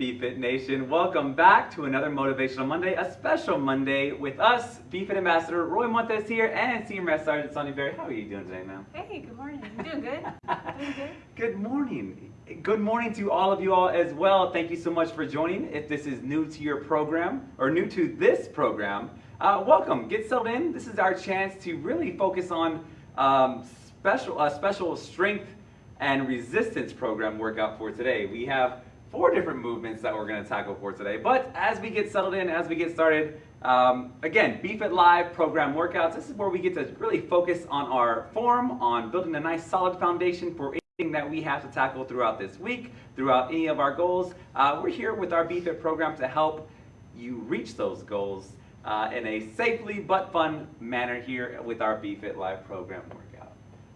BFit Nation? Welcome back to another Motivational Monday, a special Monday with us, BFit Ambassador Roy Montes here and Senior Master Sergeant Sonny Berry. How are you doing today, ma'am? Hey, good morning. You doing good? Doing good? Good morning. Good morning to all of you all as well. Thank you so much for joining. If this is new to your program or new to this program, uh, welcome. Get settled in. This is our chance to really focus on um, special, a special strength and resistance program workout for today. We have four different movements that we're going to tackle for today. But as we get settled in, as we get started, um, again, BFit Live program workouts, this is where we get to really focus on our form, on building a nice solid foundation for anything that we have to tackle throughout this week, throughout any of our goals. Uh, we're here with our BFit program to help you reach those goals uh, in a safely but fun manner here with our BFit Live program.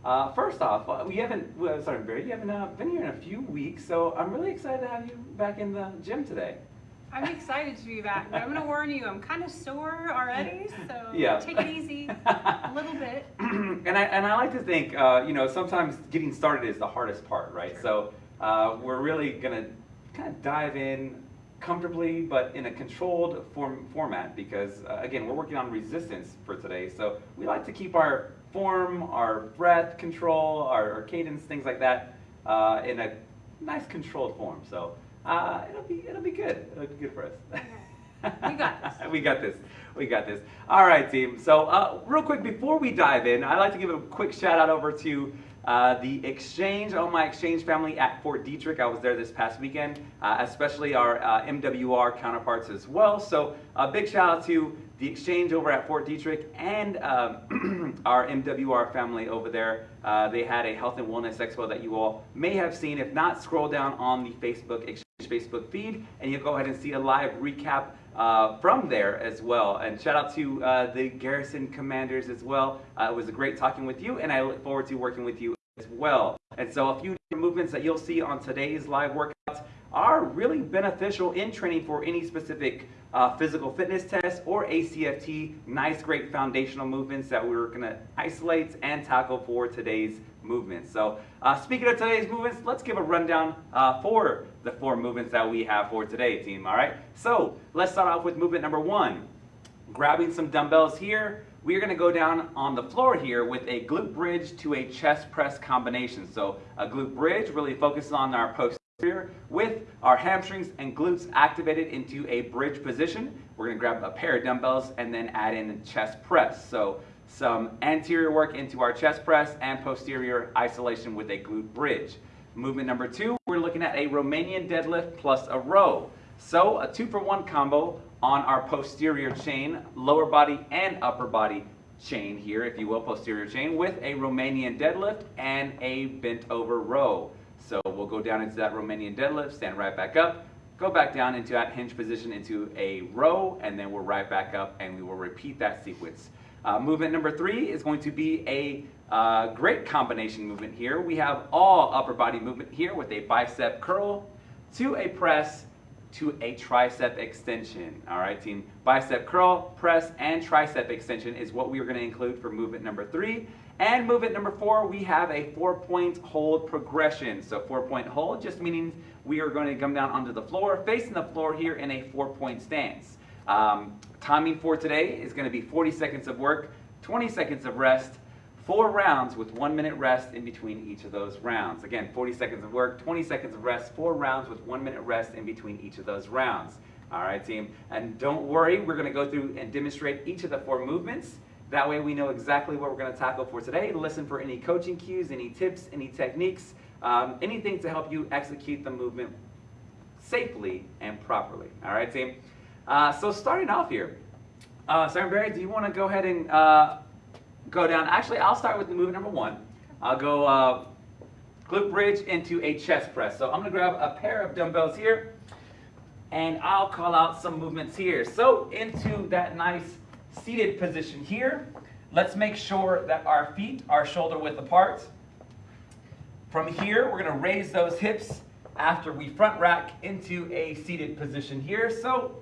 Uh, first off, uh, we haven't, well, sorry, Barry, you haven't uh, been here in a few weeks, so I'm really excited to have you back in the gym today. I'm excited to be back, but I'm going to warn you, I'm kind of sore already, so Yeah. take it easy a little bit. and I and I like to think, uh, you know, sometimes getting started is the hardest part, right? So uh, we're really gonna kind of dive in comfortably, but in a controlled form format, because uh, again, we're working on resistance for today. So we like to keep our form, our breath control, our, our cadence, things like that, uh, in a nice controlled form. So uh, it'll be it'll be good. It'll be good for us. We got this. we got this. We got this. All right, team. So, uh, real quick, before we dive in, I'd like to give a quick shout out over to uh, the exchange, all my exchange family at Fort Detrick. I was there this past weekend, uh, especially our uh, MWR counterparts as well. So, a big shout out to the exchange over at Fort Detrick and um, our MWR family over there. Uh, they had a health and wellness expo that you all may have seen. If not, scroll down on the Facebook exchange Facebook feed, and you'll go ahead and see a live recap uh, from there as well. And shout out to uh, the Garrison Commanders as well. Uh, it was a great talking with you, and I look forward to working with you as well. And so a few movements that you'll see on today's live workouts are really beneficial in training for any specific uh, physical fitness test or ACFT. Nice, great foundational movements that we're going to isolate and tackle for today's movements. So uh, speaking of today's movements, let's give a rundown uh, for the four movements that we have for today, team. All right. So let's start off with movement number one. Grabbing some dumbbells here, we are going to go down on the floor here with a glute bridge to a chest press combination. So a glute bridge really focuses on our posterior with our hamstrings and glutes activated into a bridge position. We're going to grab a pair of dumbbells and then add in a chest press. So some anterior work into our chest press and posterior isolation with a glute bridge. Movement number two, we're looking at a Romanian deadlift plus a row. So a two for one combo on our posterior chain, lower body and upper body chain here, if you will, posterior chain, with a Romanian deadlift and a bent over row. So we'll go down into that Romanian deadlift, stand right back up, go back down into that hinge position into a row, and then we're right back up and we will repeat that sequence. Uh, movement number three is going to be a uh, great combination movement here. We have all upper body movement here with a bicep curl to a press to a tricep extension. All right, team. Bicep curl, press, and tricep extension is what we are going to include for movement number three. And movement number four, we have a four-point hold progression. So four-point hold just meaning we are going to come down onto the floor, facing the floor here in a four-point stance. Um, timing for today is going to be 40 seconds of work, 20 seconds of rest, four rounds with one minute rest in between each of those rounds. Again, 40 seconds of work, 20 seconds of rest, four rounds with one minute rest in between each of those rounds. All right, team. And don't worry, we're going to go through and demonstrate each of the four movements. That way we know exactly what we're going to tackle for today. Listen for any coaching cues, any tips, any techniques, um, anything to help you execute the movement safely and properly. All right, team. Uh, so starting off here, uh, Sergeant Barry, do you want to go ahead and uh, go down? Actually, I'll start with the movement number one. I'll go uh, glute bridge into a chest press. So I'm going to grab a pair of dumbbells here, and I'll call out some movements here. So into that nice seated position here, let's make sure that our feet are shoulder width apart. From here, we're going to raise those hips after we front rack into a seated position here. So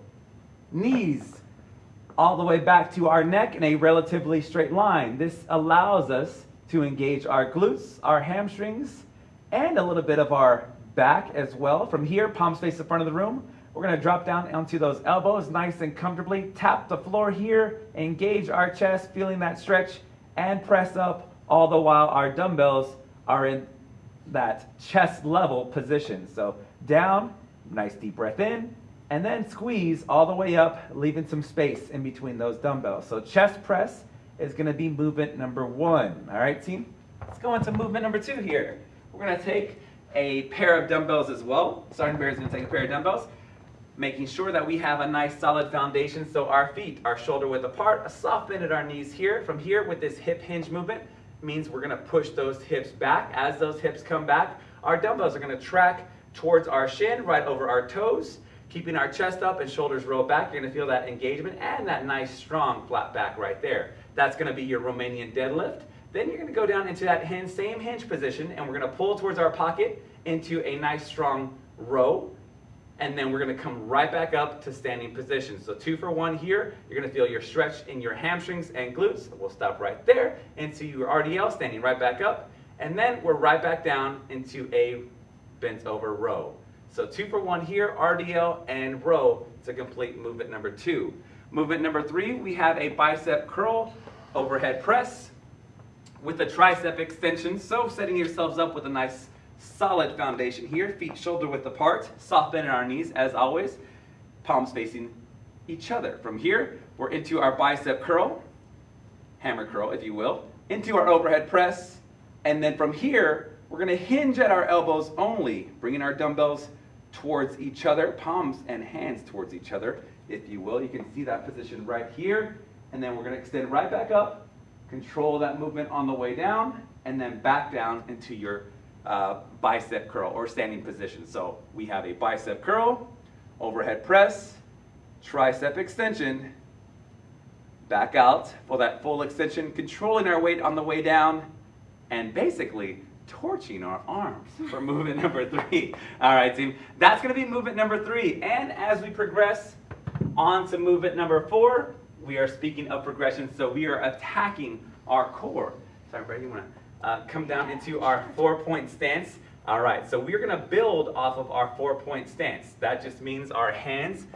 knees all the way back to our neck in a relatively straight line. This allows us to engage our glutes, our hamstrings, and a little bit of our back as well. From here, palms face the front of the room. We're gonna drop down onto those elbows nice and comfortably. Tap the floor here, engage our chest, feeling that stretch, and press up all the while our dumbbells are in that chest level position. So down, nice deep breath in, and then squeeze all the way up, leaving some space in between those dumbbells. So chest press is gonna be movement number one. All right, team? Let's go into movement number two here. We're gonna take a pair of dumbbells as well. Sergeant Bear is gonna take a pair of dumbbells, making sure that we have a nice solid foundation so our feet are shoulder width apart, a soft bend at our knees here. From here with this hip hinge movement means we're gonna push those hips back. As those hips come back, our dumbbells are gonna track towards our shin, right over our toes, keeping our chest up and shoulders roll back. You're gonna feel that engagement and that nice strong flat back right there. That's gonna be your Romanian deadlift. Then you're gonna go down into that hinge, same hinge position, and we're gonna pull towards our pocket into a nice strong row. And then we're gonna come right back up to standing position. So two for one here. You're gonna feel your stretch in your hamstrings and glutes. We'll stop right there into your RDL, standing right back up. And then we're right back down into a bent over row. So two for one here, RDL and row to complete movement number two. Movement number three, we have a bicep curl, overhead press with a tricep extension. So setting yourselves up with a nice solid foundation here, feet shoulder width apart, soft bend in our knees as always, palms facing each other. From here, we're into our bicep curl, hammer curl if you will, into our overhead press, and then from here, we're gonna hinge at our elbows only, bringing our dumbbells towards each other, palms and hands towards each other, if you will. You can see that position right here, and then we're gonna extend right back up, control that movement on the way down, and then back down into your uh, bicep curl or standing position. So we have a bicep curl, overhead press, tricep extension, back out for that full extension, controlling our weight on the way down, and basically torching our arms for movement number three. All right, team. That's going to be movement number three. And as we progress on to movement number four, we are speaking of progression, so we are attacking our core. Sorry, Brady, you want to uh, come down into our four-point stance? All right, so we're to build off of our four-point stance. That just means our hands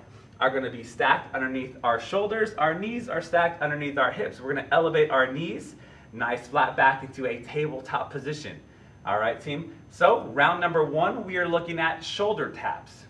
are to be stacked underneath our shoulders. Our knees are stacked underneath our hips. We're to elevate our knees, nice flat back into a tabletop position. All right, team. So round number one, we are looking at shoulder taps.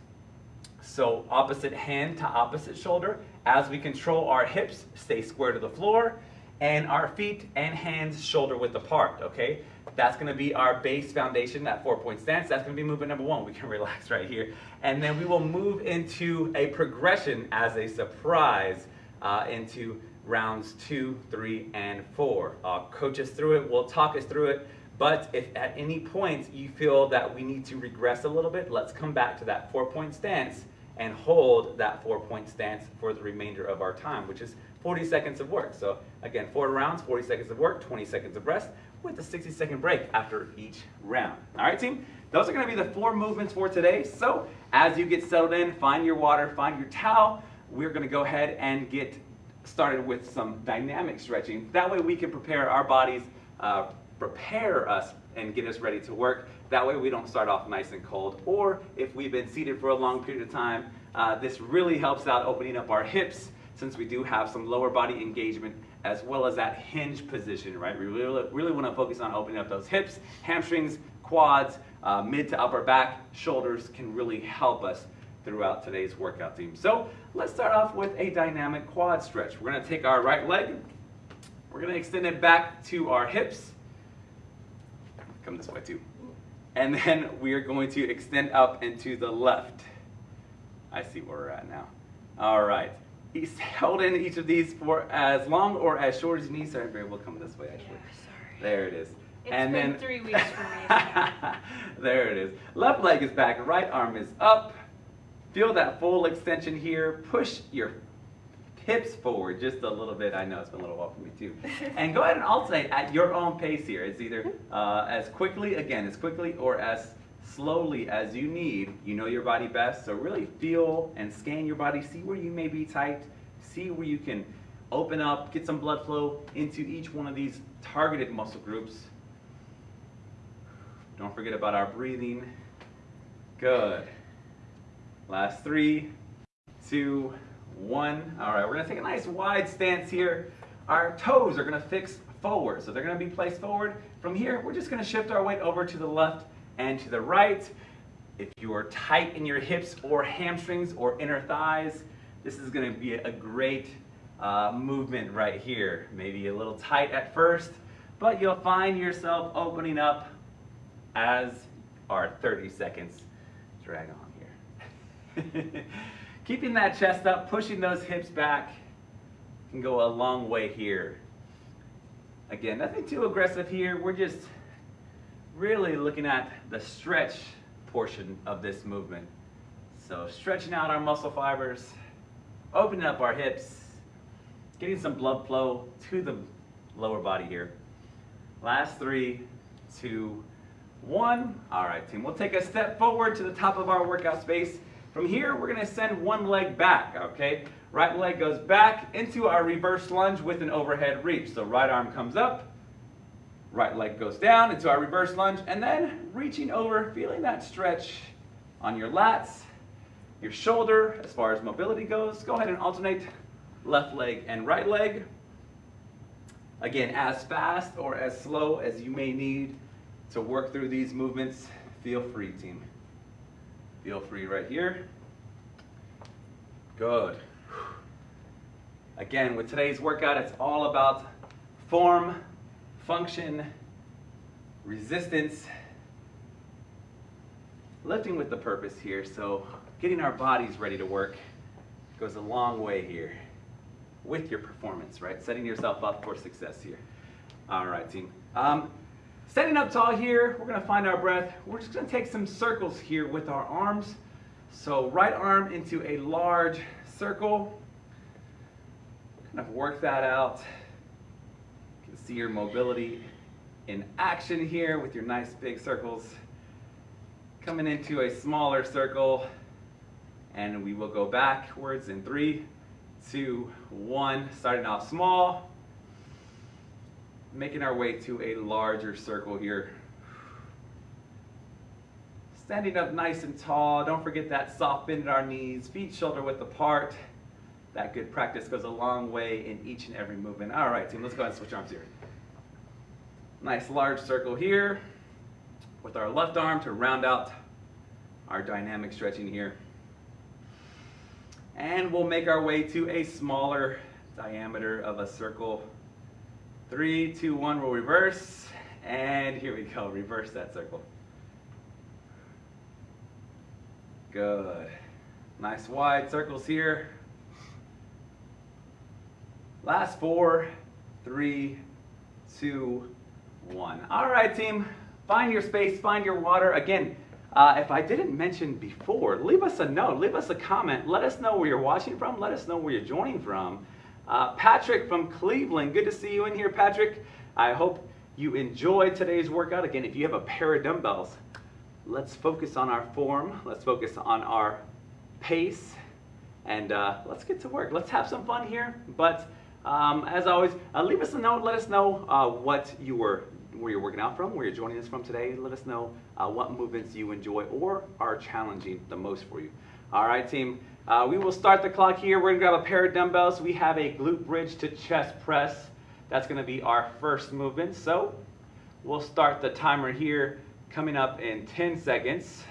So opposite hand to opposite shoulder as we control our hips, stay square to the floor, and our feet and hands shoulder width apart, okay? That's gonna be our base foundation, that four point stance. That's gonna be movement number one. We can relax right here. And then we will move into a progression as a surprise uh, into rounds two, three, and four. I'll coach us through it, we'll talk us through it. But if at any point you feel that we need to regress a little bit, let's come back to that four point stance and hold that four point stance for the remainder of our time, which is 40 seconds of work. So again, four rounds, 40 seconds of work, 20 seconds of rest with a 60 second break after each round. All right, team? Those are gonna be the four movements for today. So as you get settled in, find your water, find your towel. We're gonna go ahead and get started with some dynamic stretching. That way we can prepare our bodies, uh, prepare us and get us ready to work. That way we don't start off nice and cold. Or if we've been seated for a long period of time, uh, this really helps out opening up our hips since we do have some lower body engagement as well as that hinge position, right? We really, really want to focus on opening up those hips, hamstrings, quads, uh, mid to upper back, shoulders can really help us throughout today's workout team. So let's start off with a dynamic quad stretch. We're going to take our right leg, we're going to extend it back to our hips, come this way too. And then we are going to extend up into the left. I see where we're at now. All right. He's held in each of these for as long or as short as you need. Sorry, Barry, we'll come this way actually. sorry. There it is. It's and been then three weeks for me. there it is. Left leg is back, right arm is up. Feel that full extension here. Push your hips forward just a little bit. I know it's been a little while for me too. And go ahead and alternate at your own pace here. It's either uh, as quickly, again, as quickly or as slowly as you need. You know your body best, so really feel and scan your body. See where you may be tight. See where you can open up, get some blood flow into each one of these targeted muscle groups. Don't forget about our breathing. Good. Last three, two, one. All right, we're gonna take a nice wide stance here. Our toes are gonna fix forward, so they're gonna be placed forward. From here, we're just gonna shift our weight over to the left and to the right. If you are tight in your hips or hamstrings or inner thighs, this is gonna be a great uh, movement right here. Maybe a little tight at first, but you'll find yourself opening up as our 30 seconds drag on here. Keeping that chest up, pushing those hips back can go a long way here. Again, nothing too aggressive here. We're just really looking at the stretch portion of this movement. So stretching out our muscle fibers, opening up our hips, getting some blood flow to the lower body here. Last three, two, one. All right, team, we'll take a step forward to the top of our workout space. From here, we're gonna send one leg back, okay? Right leg goes back into our reverse lunge with an overhead reach. So right arm comes up, right leg goes down into our reverse lunge, and then reaching over, feeling that stretch on your lats, your shoulder, as far as mobility goes. Go ahead and alternate left leg and right leg. Again, as fast or as slow as you may need to work through these movements, feel free, team. Feel free right here. Good. Again, with today's workout, it's all about form, function, resistance, lifting with the purpose here. So getting our bodies ready to work goes a long way here with your performance, right? Setting yourself up for success here. All right, team. Um, standing up tall here, we're gonna find our breath. We're just gonna take some circles here with our arms. So right arm into a large circle. Kind of work that out. See your mobility in action here with your nice big circles. Coming into a smaller circle, and we will go backwards in three, two, one. Starting off small, making our way to a larger circle here. Standing up nice and tall. Don't forget that soft bend in our knees, feet shoulder width apart. That good practice goes a long way in each and every movement. All right, team, let's go ahead and switch arms here. Nice large circle here with our left arm to round out our dynamic stretching here. And we'll make our way to a smaller diameter of a circle. Three, two, one, we'll reverse. And here we go, reverse that circle. Good. Nice wide circles here. Last four, three, two, one. All right, team. Find your space, find your water. Again, uh, if I didn't mention before, leave us a note, leave us a comment. Let us know where you're watching from. Let us know where you're joining from. Uh, Patrick from Cleveland, good to see you in here, Patrick. I hope you enjoyed today's workout. Again, if you have a pair of dumbbells, let's focus on our form. Let's focus on our pace. And uh, let's get to work. Let's have some fun here. But um, as always, uh, leave us a note. Let us know uh, what you were, where you're working out from, where you're joining us from today. Let us know uh, what movements you enjoy or are challenging the most for you. All right, team. Uh, we will start the clock here. We're gonna grab a pair of dumbbells. We have a glute bridge to chest press. That's gonna be our first movement. So we'll start the timer here coming up in 10 seconds.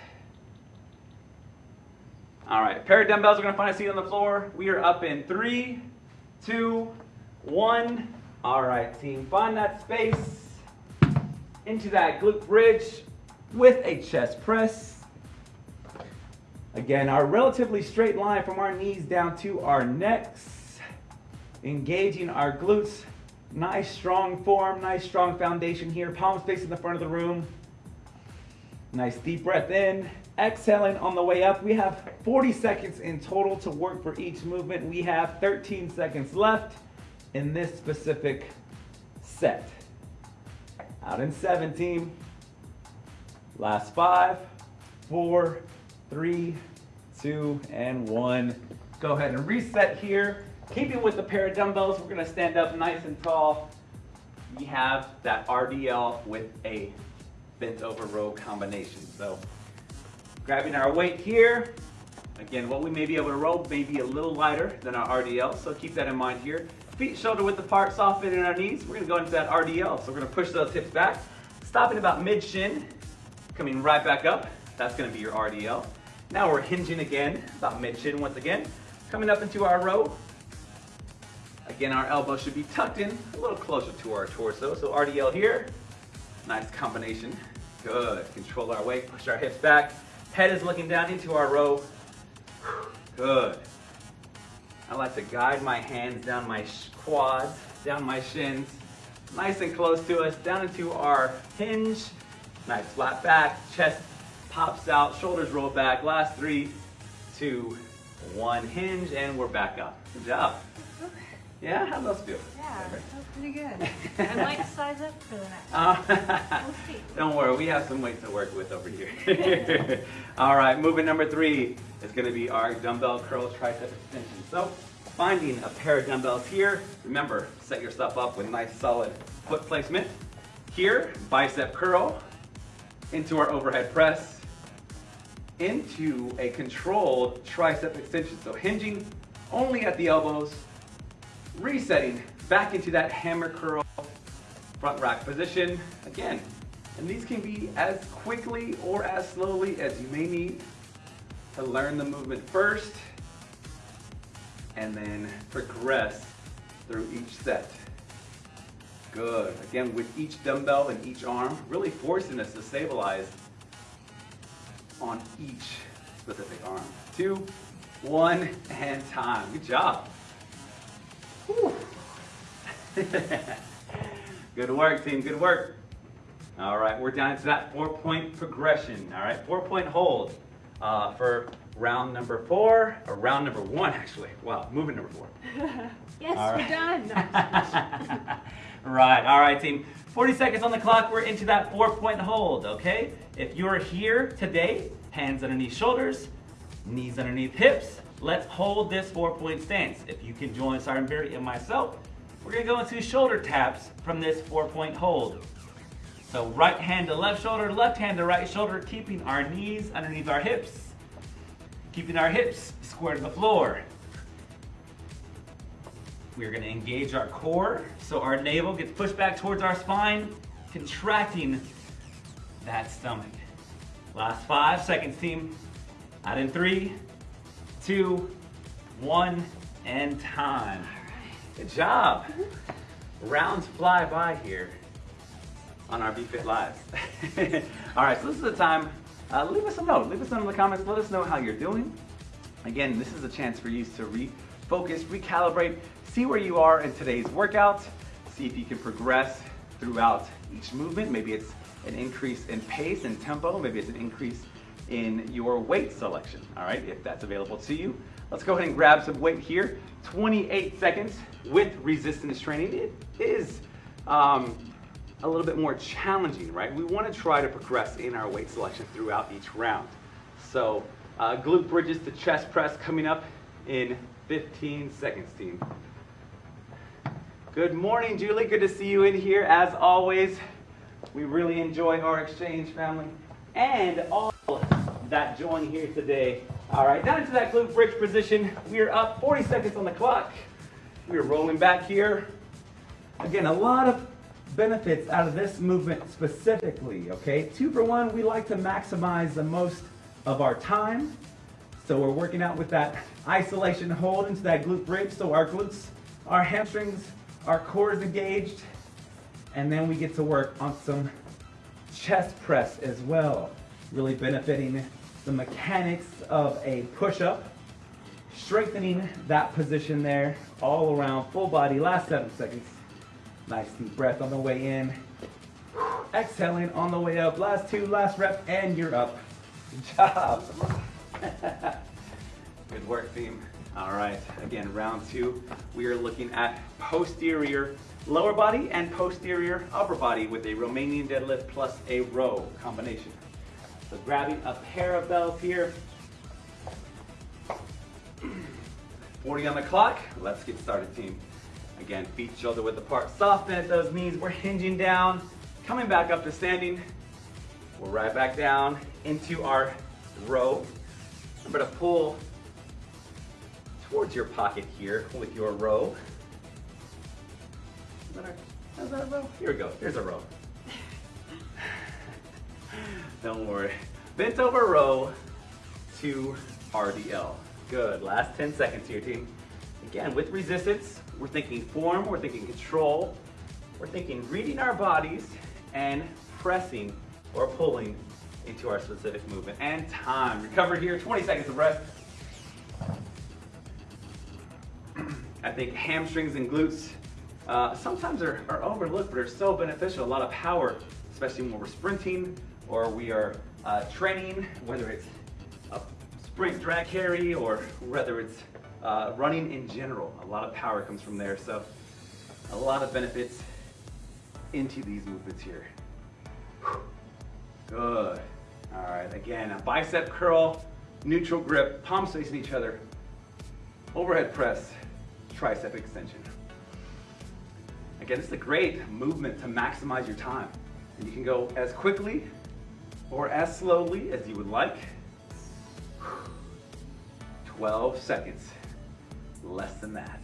All right, pair of dumbbells. We're gonna find a seat on the floor. We are up in three, two, one. All right, team, find that space into that glute bridge with a chest press. Again, our relatively straight line from our knees down to our necks, engaging our glutes. Nice strong form, nice strong foundation here. Palms facing the front of the room. Nice deep breath in. Exhaling on the way up. We have 40 seconds in total to work for each movement. We have 13 seconds left in this specific set. Out in 17. Last five, four, three, two, and one. Go ahead and reset here. Keeping with the pair of dumbbells, we're gonna stand up nice and tall. We have that RDL with a bent over row combination. So Grabbing our weight here. Again, what we may be able to row may be a little lighter than our RDL, so keep that in mind here. Feet shoulder width apart, soft fit in our knees. We're gonna go into that RDL. So we're gonna push those hips back, stopping about mid shin, coming right back up. That's gonna be your RDL. Now we're hinging again, about mid shin once again. Coming up into our row. Again, our elbow should be tucked in a little closer to our torso. So RDL here, nice combination. Good, control our weight, push our hips back. Head is looking down into our row. Good. I like to guide my hands down my quads, down my shins, nice and close to us, down into our hinge. Nice flat back, chest pops out, shoulders roll back. Last three, two, one, hinge, and we're back up. Good job. Yeah, how those feel? Yeah, that was pretty good. Like to size up for the next. Uh, We'll see. don't worry, we have some weights to work with over here. All right, movement number three is going to be our dumbbell curl tricep extension. So, finding a pair of dumbbells here. Remember, set yourself up with nice solid foot placement. Here, bicep curl into our overhead press, into a controlled tricep extension. So hinging only at the elbows, resetting back into that hammer curl front rack position again. And these can be as quickly or as slowly as you may need to learn the movement first and then progress through each set. Good. Again, with each dumbbell and each arm, really forcing us to stabilize on each specific arm. Two, one, and time. Good job. Good work, team. Good work. All right, we're down to that four-point progression. All right, four-point hold uh, for round number four, or round number one, actually. Wow, moving number four. Yes, All we're right. done. right, all right, team. 40 seconds on the clock. We're into that four-point hold, okay? If you're here today, hands underneath shoulders, knees underneath hips, let's hold this four-point stance. If you can join Sergeant Barry and myself, we're gonna go into shoulder taps from this four-point hold. So right hand to left shoulder, left hand to right shoulder, keeping our knees underneath our hips, keeping our hips square to the floor. We're gonna engage our core so our navel gets pushed back towards our spine, contracting that stomach. Last five seconds, team. Out in three, two, one, and time. Good job. Rounds fly by here on our BFit Lives. All right, so this is the time. Uh, leave us a note. Leave us a note in the comments. Let us know how you're doing. Again, this is a chance for you to refocus, recalibrate, see where you are in today's workout, see if you can progress throughout each movement. Maybe it's an increase in pace and tempo, maybe it's an increase in your weight selection, all right, if that's available to you. Let's go ahead and grab some weight here. 28 seconds with resistance training. It is um, a little bit more challenging, right? We want to try to progress in our weight selection throughout each round. So uh, glute bridges to chest press coming up in 15 seconds, team. Good morning, Julie. Good to see you in here as always. We really enjoy our exchange family and all that join here today. All right, down into that glute bridge position. We are up 40 seconds on the clock. We are rolling back here. Again, a lot of benefits out of this movement specifically, okay? Two for one, we like to maximize the most of our time. So we're working out with that isolation hold into that glute bridge. So our glutes, our hamstrings, our core is engaged. And then we get to work on some chest press as well. Really benefiting the mechanics of a push-up. Strengthening that position there all around full body. Last seven seconds. Nice deep breath on the way in. Exhaling on the way up. Last two, last rep, and you're up. Good job. Good work, team. All right, again, round two. We are looking at posterior lower body and posterior upper body with a Romanian deadlift plus a row combination. So grabbing a pair of bells here. 40 on the clock. Let's get started, team. Again, feet shoulder width apart. Soft bend at those knees. We're hinging down, coming back up to standing. We're right back down into our row. Remember to pull towards your pocket here with your row. Is that a row? Here we go. Here's a row. Don't worry. Bent over row to RDL. Good. Last 10 seconds here, team. Again, with resistance, we're thinking form, we're thinking control, we're thinking reading our bodies and pressing or pulling into our specific movement. And time. Recover here, 20 seconds of rest. I think hamstrings and glutes uh, sometimes are, are overlooked, but are so beneficial. A lot of power, especially when we're sprinting or we are uh, training, whether it's a sprint drag carry or whether it's uh, running in general. A lot of power comes from there. So a lot of benefits into these movements here. Good. All right, again, a bicep curl, neutral grip, palms facing each other, overhead press, tricep extension. Again, this is a great movement to maximize your time. And you can go as quickly or as slowly as you would like. 12 seconds, less than that.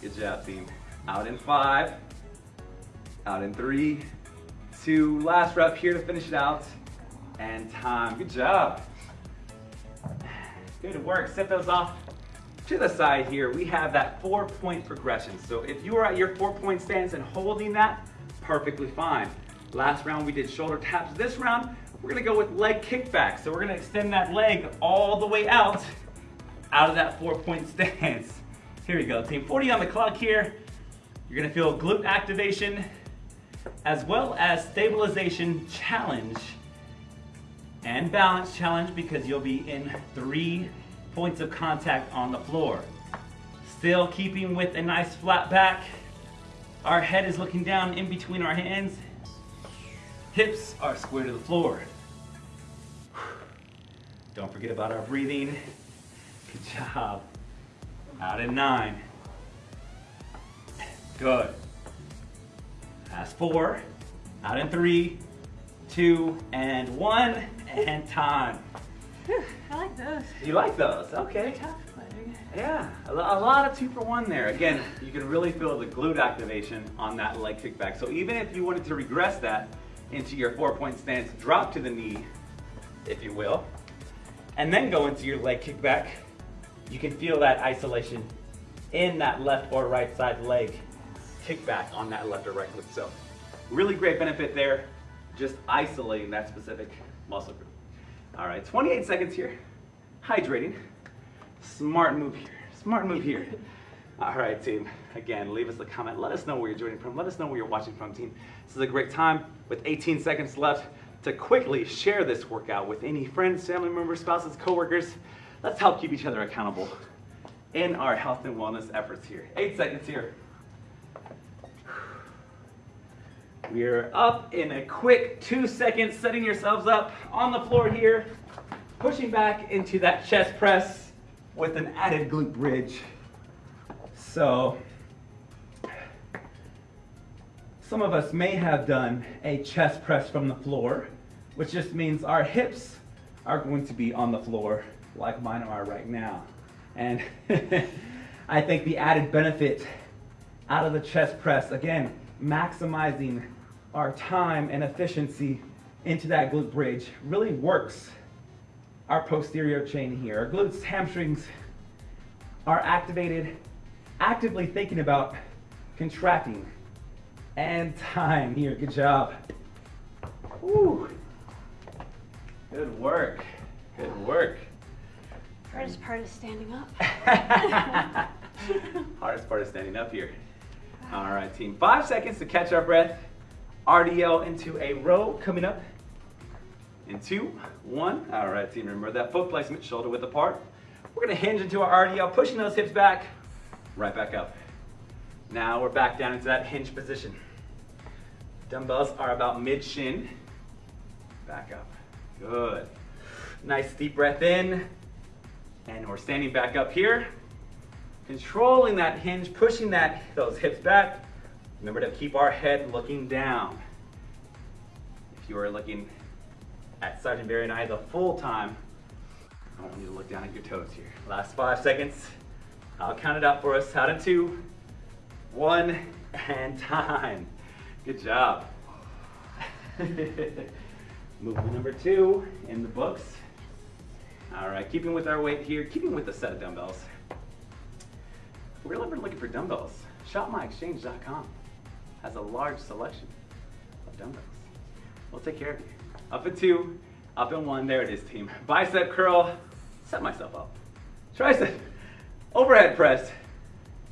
Good job, team. Out in five, out in three, two, last rep here to finish it out, and time. Good job. Good work, set those off to the side here. We have that four point progression. So if you are at your four point stance and holding that, perfectly fine. Last round we did shoulder taps. This round, we're gonna go with leg kickback. So we're gonna extend that leg all the way out, out of that four point stance. Here we go, team 40 on the clock here. You're gonna feel glute activation as well as stabilization challenge and balance challenge because you'll be in three points of contact on the floor. Still keeping with a nice flat back. Our head is looking down in between our hands. Hips are square to the floor. Don't forget about our breathing. Good job. Out in nine. Good. Last four. Out in three, two, and one, and time. Whew, I like those. You like those? Okay. tough, but they're good. Yeah, a a lot of two for one there. Again, you can really feel the glute activation on that leg kickback. So even if you wanted to regress that into your four point stance, drop to the knee, if you will, and then go into your leg kickback, you can feel that isolation in that left or right side leg kickback on that left or right glute. So really great benefit there, just isolating that specific muscle group. All right, 28 seconds here, hydrating. Smart move here. Smart move here. All right, team. Again, leave us a comment. Let us know where you're joining from. Let us know where you're watching from, team. This is a great time with 18 seconds left to quickly share this workout with any friends, family members, spouses, coworkers. Let's help keep each other accountable in our health and wellness efforts here. Eight seconds here. We're up in a quick two seconds, setting yourselves up on the floor here, pushing back into that chest press with an added glute bridge. So, some of us may have done a chest press from the floor, which just means our hips are going to be on the floor like mine are right now. And I think the added benefit out of the chest press, again, maximizing our time and efficiency into that glute bridge really works our posterior chain here. Our glutes, hamstrings are activated, actively thinking about contracting. And time here, good job. Woo. Good work, good work. Hardest part is standing up. Hardest part is standing up here. All right, team. Five seconds to catch our breath. RDL into a row coming up. In two, one. All right, team. Remember that foot placement, shoulder width apart. We're gonna hinge into our RDL, pushing those hips back, right back up. Now we're back down into that hinge position. Dumbbells are about mid shin. Back up. Good. Nice deep breath in. And we're standing back up here. Controlling that hinge, pushing that those hips back. Remember to keep our head looking down. If you are looking at Sergeant Barry and I the full time. I want you to look down at your toes here. Last five seconds. I'll count it out for us. Out in two, one, and time. Good job. Movement number two in the books. All right, keeping with our weight here, keeping with the set of dumbbells. We're ever looking for dumbbells, shopmyexchange.com has a large selection of dumbbells. We'll take care of you. Up in two, up in one, there it is, team. Bicep curl, set myself up. Tricep, overhead press,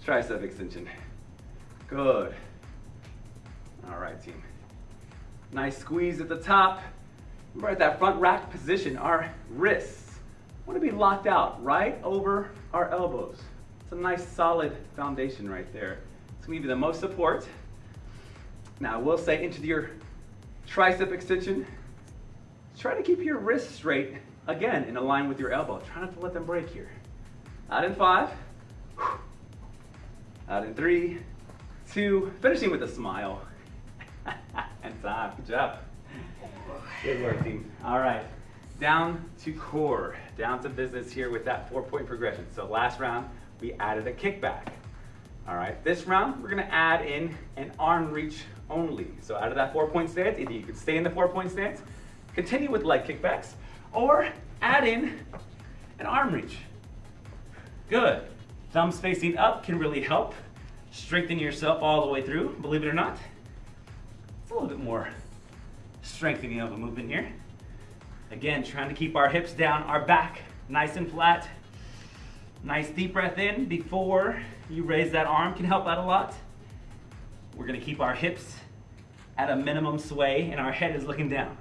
tricep extension. Good. All right, team. Nice squeeze at the top. We're at that front rack position. Our wrists want to be locked out right over our elbows. It's a nice solid foundation right there. It's going to give you the most support. Now, I will say into your tricep extension, try to keep your wrists straight, again, in line with your elbow. Try not to let them break here. Out in five, out in three, two, finishing with a smile. and time, good job. Good work, team. All right, down to core, down to business here with that four point progression. So last round, we added a kickback. All right, this round, we're gonna add in an arm reach only. So out of that four point stance, either you can stay in the four point stance, continue with leg kickbacks, or add in an arm reach. Good. Thumbs facing up can really help strengthen yourself all the way through, believe it or not. A little bit more strengthening of a movement here. Again, trying to keep our hips down, our back nice and flat. Nice deep breath in before you raise that arm can help out a lot. We're gonna keep our hips at a minimum sway and our head is looking down.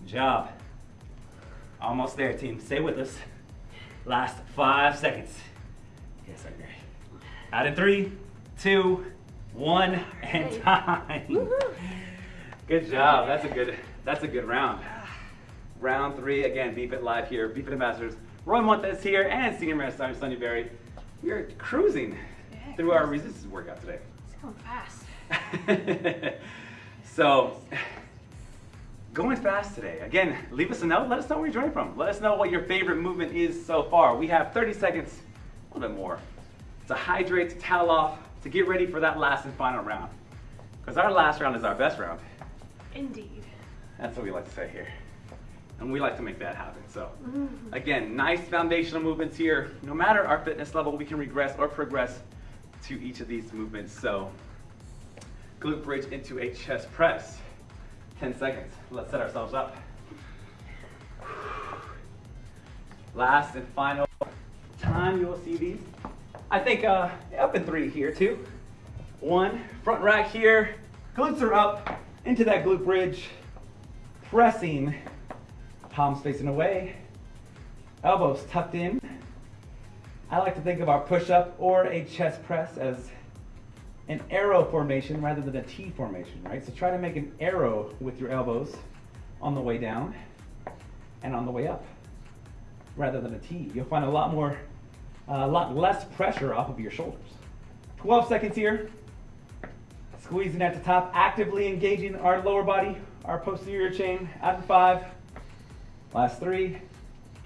Good job. Almost there, team. Stay with us. Last five seconds. Yes, I'm great. Out in three, two, one, and time. Good job. That's a good. That's a good round. Round three again. BFit live here. BFit ambassadors. Roy Montes here and Senior Master Sergeant Sonny Berry. We're cruising Yeah, through our resistance workout today. It's going fast. so, going fast today. Again, leave us a note. Let us know where you're joining from. Let us know what your favorite movement is so far. We have 30 seconds, a little bit more, to hydrate, to towel off, to get ready for that last and final round. Because our last round is our best round. Indeed. That's what we like to say here. And we like to make that happen. So, mm-hmm. again, nice foundational movements here. No matter our fitness level, we can regress or progress to each of these movements. So, glute bridge into a chest press. 10 seconds. Let's set ourselves up. Last and final time you will see these. I think uh, up in three here too. One, front rack here. Glutes are up into that glute bridge. Pressing, palms facing away. Elbows tucked in. I like to think of our push-up or a chest press as an arrow formation rather than a T formation, right? So try to make an arrow with your elbows on the way down and on the way up rather than a T. You'll find a lot more, a lot less pressure off of your shoulders. 12 seconds here. Squeezing at the top, actively engaging our lower body, our posterior chain. In five. Last three,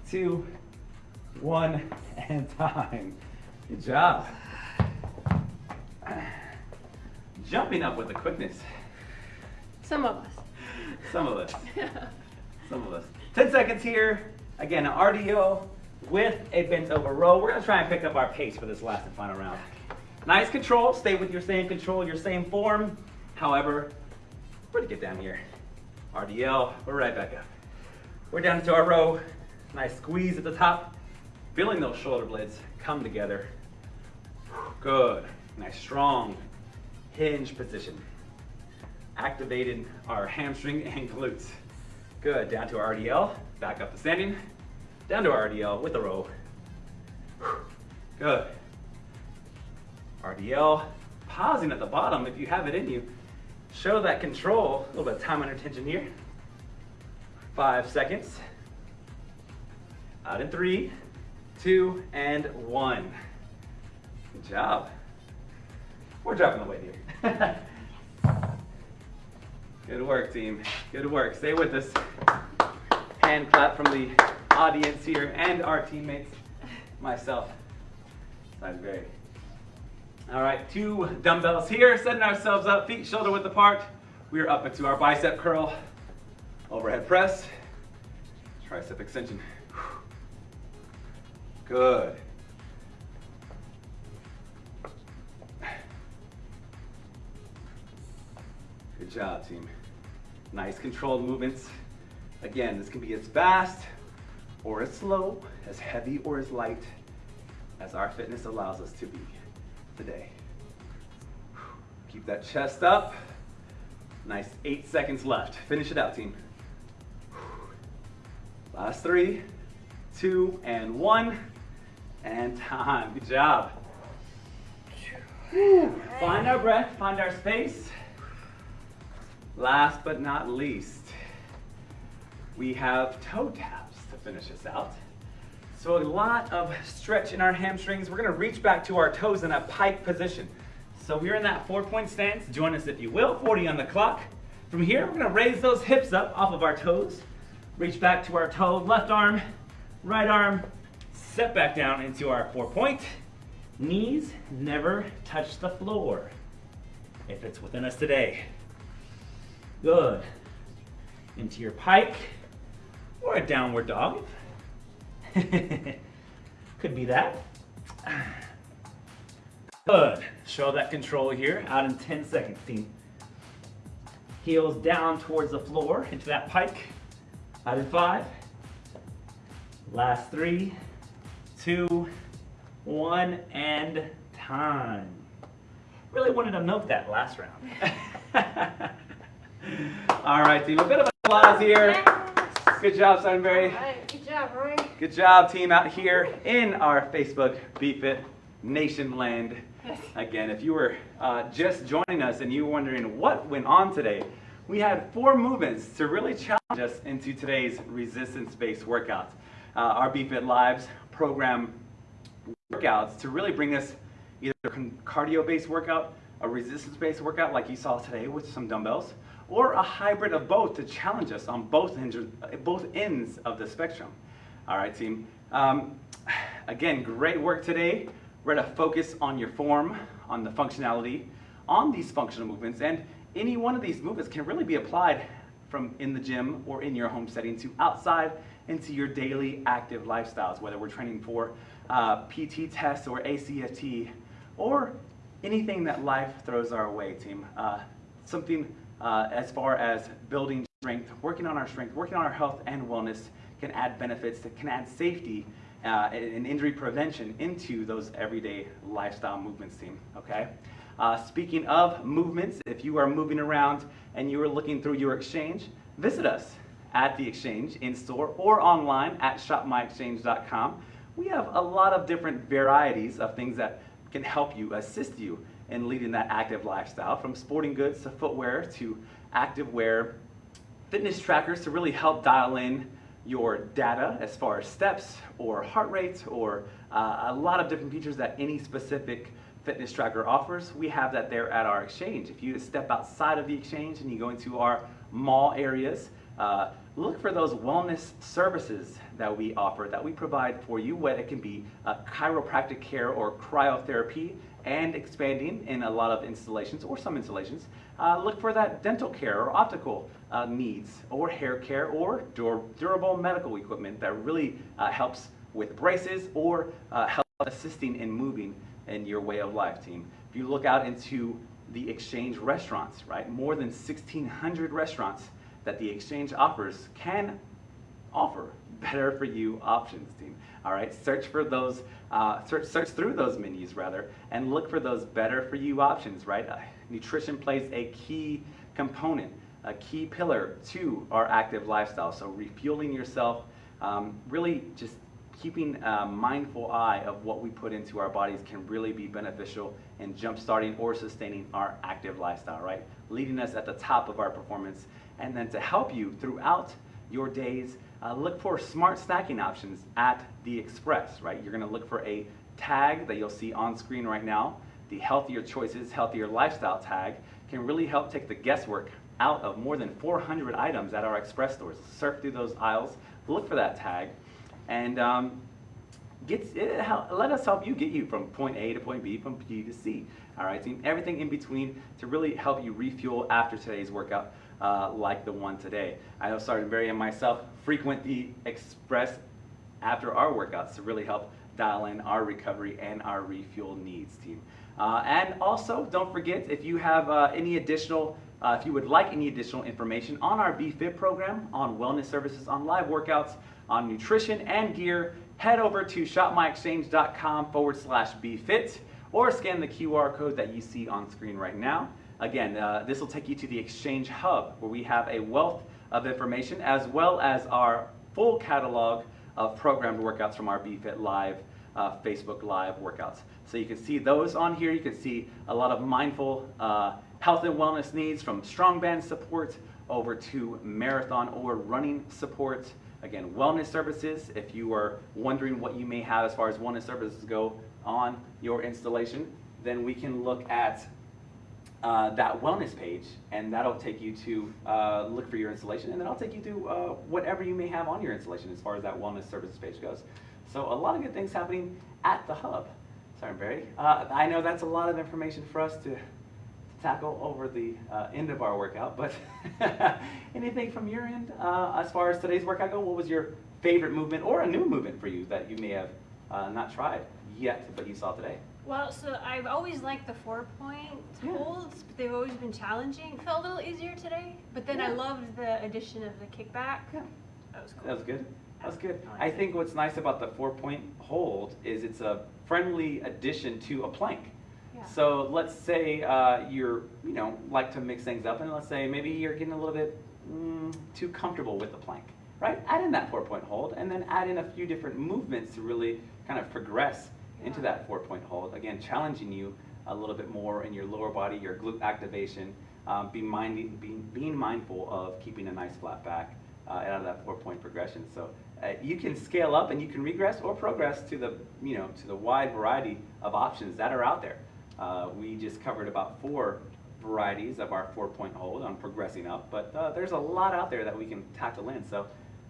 two, one, and time. Good job. Jumping up with the quickness. Some of us. Some of us. Some of us. 10 seconds here. Again, RDL with a bent over row. We're gonna try and pick up our pace for this last and final round. Nice control. Stay with your same control, your same form. However, we're gonna get down here. RDL, we're right back up. We're down into our row. Nice squeeze at the top. Feeling those shoulder blades come together. Good. Nice strong hinge position. Activating our hamstring and glutes. Good. Down to our RDL. Back up to standing. Down to RDL with the row. Good. RDL. Pausing at the bottom if you have it in you. Show that control. A little bit of time under tension here. Five seconds. Out in three, two, and one. Good job. We're dropping the weight here. Good work, team. Good work. Stay with us. Hand clap from the audience here and our teammates, myself. Sounds great. All right, two dumbbells here, setting ourselves up, feet shoulder width apart. We're up into our bicep curl, overhead press, tricep extension. Good. Good job, team. Nice controlled movements. Again, this can be as fast or as slow, as heavy or as light as our fitness allows us to be today. Keep that chest up. Nice eight seconds left. Finish it out, team. Last three, two, and one, and time. Good job. Find our breath, find our space. Last but not least, we have toe taps to finish this out. So a lot of stretch in our hamstrings. We're gonna reach back to our toes in a pike position. So we're in that four point stance. Join us if you will, 40 on the clock. From here, we're gonna raise those hips up off of our toes. Reach back to our toe, left arm, right arm, set back down into our four point. Knees never touch the floor if it's within us today. Good. Into your pike or a downward dog. Could be that. Good. Show that control here out in 10 seconds, team. Heels down towards the floor into that pike. Out in five. Last three, two, one, and time. Really wanted to milk that last round. All right, team. A bit of applause here. Good job, Sunbury. Good job, Roy. Good job, team, out here in our Facebook BFit Nation land. Again, if you were uh, just joining us and you were wondering what went on today, we had four movements to really challenge us into today's resistance-based workouts. Uh, our BFit Lives program workouts to really bring us either a cardio-based workout, a resistance-based workout like you saw today with some dumbbells, or a hybrid of both to challenge us on both ends, both ends of the spectrum. All right, team. Um, again, great work today. We're going to focus on your form, on the functionality, on these functional movements, and any one of these movements can really be applied from in the gym or in your home setting to outside into your daily active lifestyles, whether we're training for uh, PT tests or ACFT or anything that life throws our way, team. Uh, something uh, as far as building strength, working on our strength, working on our health and wellness can add benefits, that can add safety uh, and injury prevention into those everyday lifestyle movements team, okay? Uh, speaking of movements, if you are moving around and you are looking through your exchange, visit us at the exchange in store or online at shopmyexchange.com. We have a lot of different varieties of things that can help you, assist you in leading that active lifestyle from sporting goods to footwear to active wear, fitness trackers to really help dial in your data as far as steps or heart rate or uh, a lot of different features that any specific fitness tracker offers. We have that there at our exchange. If you step outside of the exchange and you go into our mall areas, uh, look for those wellness services that we offer, that we provide for you, whether it can be chiropractic care or cryotherapy, and expanding in a lot of installations or some installations. Uh, look for that dental care or optical uh, needs or hair care or dur durable medical equipment that really uh, helps with braces or uh, help assisting in moving in your way of life, team. If you look out into the exchange restaurants, right, more than 1,600 restaurants that the exchange offers can offer better for you options, team. All right, search for those, uh, search, search through those menus rather, and look for those better for you options, right? Uh, nutrition plays a key component, a key pillar to our active lifestyle. So refueling yourself, um, really just keeping a mindful eye of what we put into our bodies can really be beneficial in jump-starting or sustaining our active lifestyle, right? Leading us at the top of our performance. And then to help you throughout your days, uh, look for smart snacking options at the Express, right? You're gonna look for a tag that you'll see on screen right now. The healthier choices, healthier lifestyle tag can really help take the guesswork out of more than 400 items at our express stores. Surf through those aisles, look for that tag, and um, get, it, let us help you get you from point A to point B, from B to C. All right, team. Everything in between to really help you refuel after today's workout, uh, like the one today. I know Sergeant Barry and myself frequent the express after our workouts to really help dial in our recovery and our refuel needs, team. Uh, and also, don't forget if you have uh, any additional, uh, if you would like any additional information on our BFit program, on wellness services, on live workouts, on nutrition and gear, head over to shopmyexchange.com forward slash BFit or scan the QR code that you see on screen right now. Again, uh, this will take you to the Exchange Hub where we have a wealth of information as well as our full catalog of programmed workouts from our BFit Live, uh, Facebook Live workouts. So you can see those on here. You can see a lot of mindful uh, health and wellness needs from strong band support over to marathon or running support. Again, wellness services, if you are wondering what you may have as far as wellness services go on your installation, then we can look at uh, that wellness page, and that'll take you to uh, look for your installation, and then I'll take you to uh, whatever you may have on your installation as far as that wellness services page goes. So a lot of good things happening at the hub. Sorry, Barry. Uh, I know that's a lot of information for us to, to tackle over the uh, end of our workout, but anything from your end uh, as far as today's workout go? What was your favorite movement or a new movement for you that you may have not tried yet, but you saw today? Well, so I've always liked the four point Yeah. holds, but they've always been challenging. Felt a little easier today, but then I loved the addition of the kickback. Yeah. That was cool. That was good. That was good. I liked I it. think what's nice about the four-point hold is it's a friendly addition to a plank. Yeah. So let's say uh, you're, you know, like to mix things up, and let's say maybe you're getting a little bit mm, too comfortable with the plank, right? Add in that four-point hold, and then add in a few different movements to really kind of progress into that four-point hold. Again, challenging you a little bit more in your lower body, your glute activation. Um, be minding, being, being mindful of keeping a nice flat back uh, out of that four-point progression. So uh, you can scale up and you can regress or progress to the, you know, to the wide variety of options that are out there. Uh, we just covered about four varieties of our four-point hold on progressing up, but uh, there's a lot out there that we can tackle in. So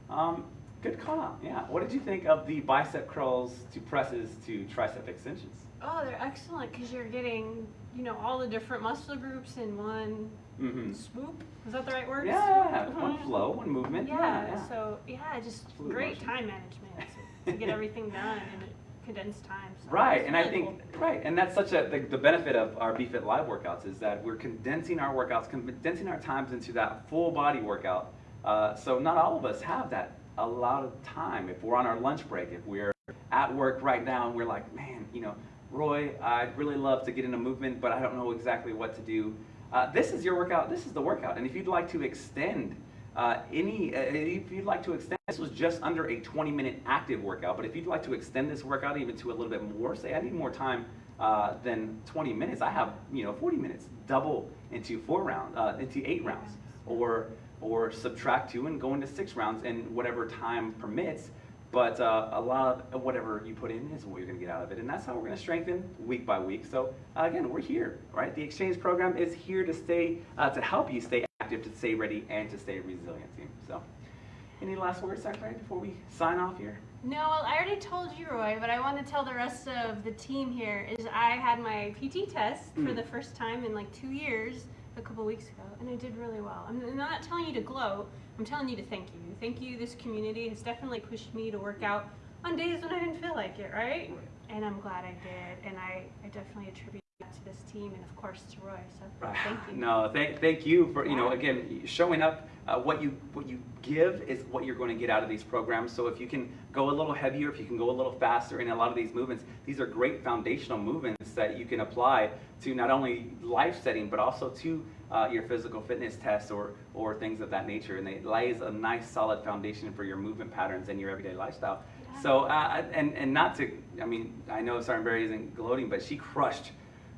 um, good call. Yeah. What did you think of the bicep curls to presses to tricep extensions? Oh, they're excellent because you're getting, you know, all the different muscle groups in one Mm-hmm. swoop. Is that the right word? Yeah, one Mhm. flow, one movement. Yeah, so yeah, just Fluid great motion. time management to, to get everything done in condensed time. So Right, and I think cool. right, and that's such a the, the benefit of our BFit Live workouts is that we're condensing our workouts, condensing our times into that full body workout. Uh, so not all of us have that a lot of time. If we're on our lunch break, if we're at work right now, and we're like, man, you know, Roy, I'd really love to get in a movement, but I don't know exactly what to do. Uh, this is your workout. This is the workout, and if you'd like to extend uh, any, uh, if you'd like to extend, this was just under a 20 minute active workout, but if you'd like to extend this workout even to a little bit more, say I need more time uh, than 20 minutes, I have, you know, 40 minutes, double into four rounds, uh, into eight rounds, or, or subtract two and go into six rounds in whatever time permits. But uh, a lot of whatever you put in is what you're going to get out of it, and that's how we're going to strengthen week by week. So uh, again, we're here, right? The exchange program is here to stay, uh, to help you stay active, to stay ready, and to stay resilient. Team. So, any last words, Secretary, before we sign off here? No, well, I already told you, Roy, but I want to tell the rest of the team here is I had my PT test for Mm. the first time in like two years a couple weeks ago, and I did really well. I'm not telling you to gloat. I'm telling you to thank you. Thank you. This community has definitely pushed me to work out on days when I didn't feel like it, right? And I'm glad I did, and I, I definitely attribute that to this team and of course to Roy. So ah, thank you. No, thank, thank you for, you know, again, showing up. Uh, what you what you give is what you're going to get out of these programs. So if you can go a little heavier, if you can go a little faster in a lot of these movements, these are great foundational movements that you can apply to not only life setting but also to uh, your physical fitness tests or or things of that nature. And it lays a nice solid foundation for your movement patterns and your everyday lifestyle. So uh, and and not to, I mean, I know Sergeant Barry isn't gloating, but she crushed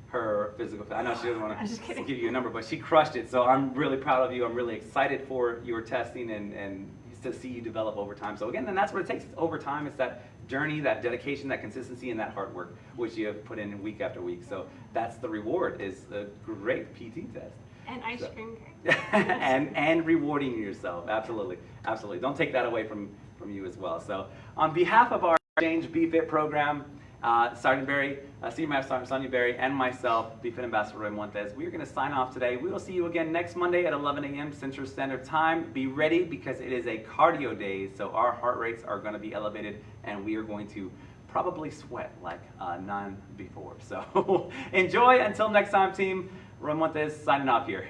her physical. I know she doesn't want to give you a number, but she crushed it. So I'm really proud of you. I'm really excited for your testing and and to see you develop over time. So again, and that's what it takes. It's over time. It's that journey, that dedication, that consistency, and that hard work, which you have put in week after week. So that's the reward. Is a great PT test. And ice So- cream cake. and and rewarding yourself. Absolutely, absolutely. Don't take that away from from you as well. So, on behalf of our Exchange BFit program, uh, Sergeant Barry, uh, Senior Master Sergeant Sonia Barry, and myself, BFit Ambassador Roy Montes, we are going to sign off today. We will see you again next Monday at 11 a.m. Central Standard Time. Be ready because it is a cardio day, so our heart rates are going to be elevated, and we are going to probably sweat like uh, none before. So enjoy until next time, team. Roy Montes signing off here.